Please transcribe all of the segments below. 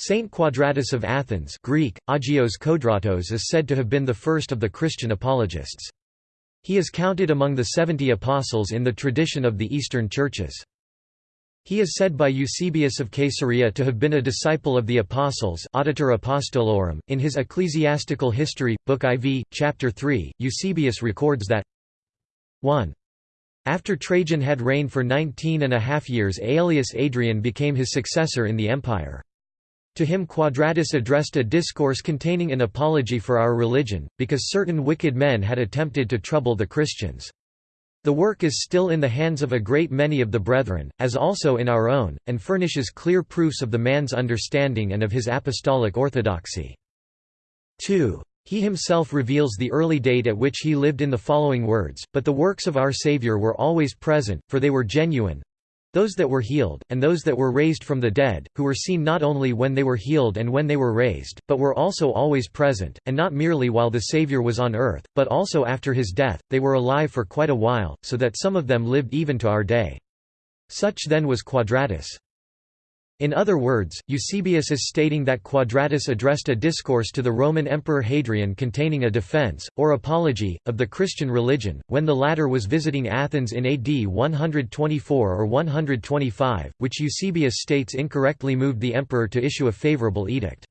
Saint Quadratus of Athens Greek, Agios Kodratos is said to have been the first of the Christian apologists. He is counted among the seventy apostles in the tradition of the Eastern churches. He is said by Eusebius of Caesarea to have been a disciple of the Apostles Auditor Apostolorum. .In his Ecclesiastical History, Book IV, Chapter 3, Eusebius records that 1. After Trajan had reigned for nineteen and a half years Aelius Adrian became his successor in the empire. To him Quadratus addressed a discourse containing an apology for our religion, because certain wicked men had attempted to trouble the Christians. The work is still in the hands of a great many of the brethren, as also in our own, and furnishes clear proofs of the man's understanding and of his apostolic orthodoxy. 2. He himself reveals the early date at which he lived in the following words, but the works of our Saviour were always present, for they were genuine, those that were healed, and those that were raised from the dead, who were seen not only when they were healed and when they were raised, but were also always present, and not merely while the Saviour was on earth, but also after his death, they were alive for quite a while, so that some of them lived even to our day. Such then was Quadratus. In other words, Eusebius is stating that Quadratus addressed a discourse to the Roman Emperor Hadrian containing a defense, or apology, of the Christian religion, when the latter was visiting Athens in AD 124 or 125, which Eusebius states incorrectly moved the emperor to issue a favorable edict.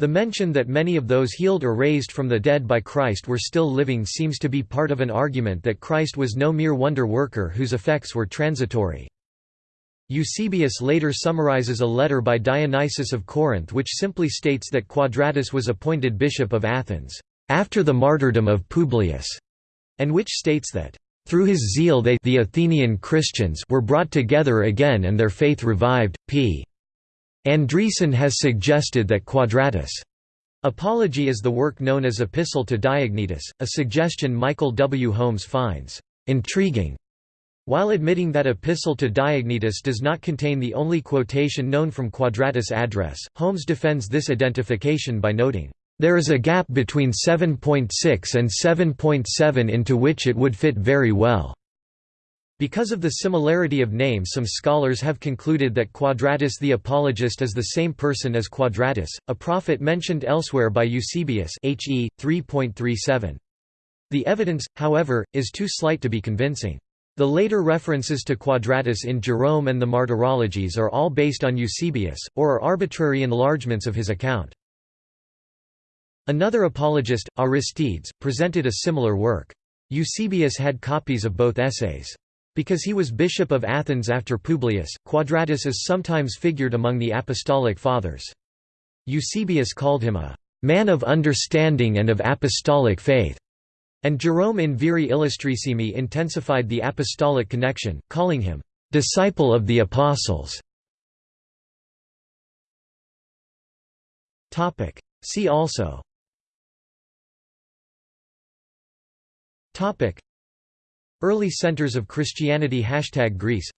The mention that many of those healed or raised from the dead by Christ were still living seems to be part of an argument that Christ was no mere wonder worker whose effects were transitory. Eusebius later summarizes a letter by Dionysius of Corinth which simply states that Quadratus was appointed bishop of Athens, "...after the martyrdom of Publius", and which states that, "...through his zeal they the Athenian Christians were brought together again and their faith revived." P. Andriessen has suggested that Quadratus' apology is the work known as Epistle to Diognetus, a suggestion Michael W. Holmes finds "...intriguing." While admitting that Epistle to Diognetus does not contain the only quotation known from Quadratus' address, Holmes defends this identification by noting, "...there is a gap between 7.6 and 7.7 into which it would fit very well." Because of the similarity of names some scholars have concluded that Quadratus the Apologist is the same person as Quadratus, a prophet mentioned elsewhere by Eusebius HE 3.37. The evidence, however, is too slight to be convincing. The later references to Quadratus in Jerome and the Martyrologies are all based on Eusebius, or are arbitrary enlargements of his account. Another apologist, Aristides, presented a similar work. Eusebius had copies of both essays. Because he was bishop of Athens after Publius, Quadratus is sometimes figured among the Apostolic Fathers. Eusebius called him a man of understanding and of apostolic faith. And Jerome in Viri Illustrissimi intensified the apostolic connection, calling him, "...disciple of the apostles". See also. Early centers of Christianity Hashtag Greece.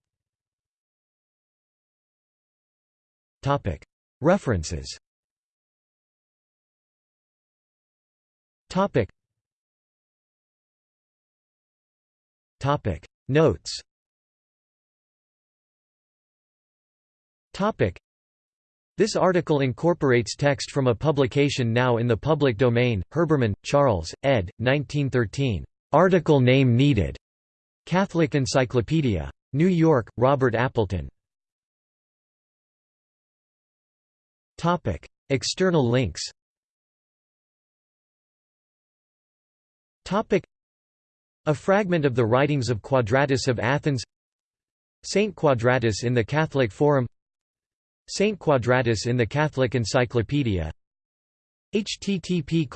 References Topic Notes Topic This article incorporates text from a publication now in the public domain, Herbermann, Charles, ed. 1913. Article name needed. Catholic Encyclopedia. New York, Robert Appleton. Topic External links Topic a fragment of the writings of Quadratus of Athens Saint Quadratus in the Catholic Forum Saint Quadratus in the Catholic Encyclopedia. Http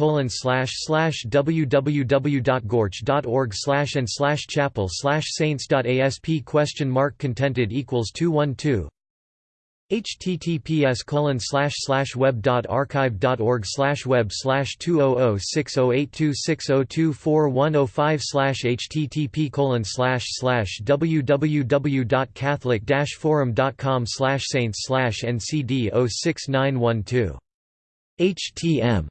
www.goarch.org and chapel saints.asp question mark contented equals 212 https web.archive.org web 200608260241005 http colon slash slash www.catholic-forum.com saints slash ncd 06912 htm